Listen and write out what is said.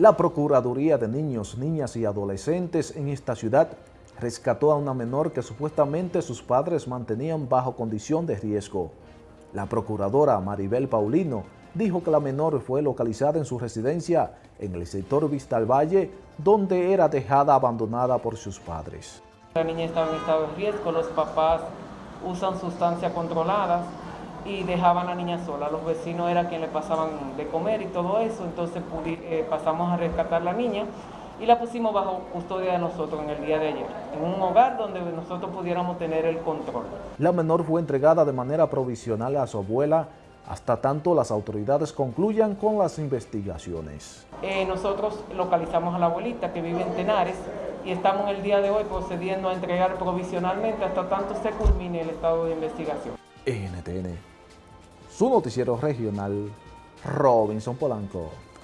La Procuraduría de Niños, Niñas y Adolescentes en esta ciudad rescató a una menor que supuestamente sus padres mantenían bajo condición de riesgo. La procuradora Maribel Paulino dijo que la menor fue localizada en su residencia en el sector Vista al Valle, donde era dejada abandonada por sus padres. La niña estaba en estado de riesgo, los papás usan sustancias controladas y dejaban a la niña sola. Los vecinos era quien le pasaban de comer y todo eso, entonces eh, pasamos a rescatar a la niña y la pusimos bajo custodia de nosotros en el día de ayer, en un hogar donde nosotros pudiéramos tener el control. La menor fue entregada de manera provisional a su abuela hasta tanto las autoridades concluyan con las investigaciones. Eh, nosotros localizamos a la abuelita que vive en Tenares y estamos el día de hoy procediendo a entregar provisionalmente hasta tanto se culmine el estado de investigación. NTN, su noticiero regional, Robinson Polanco.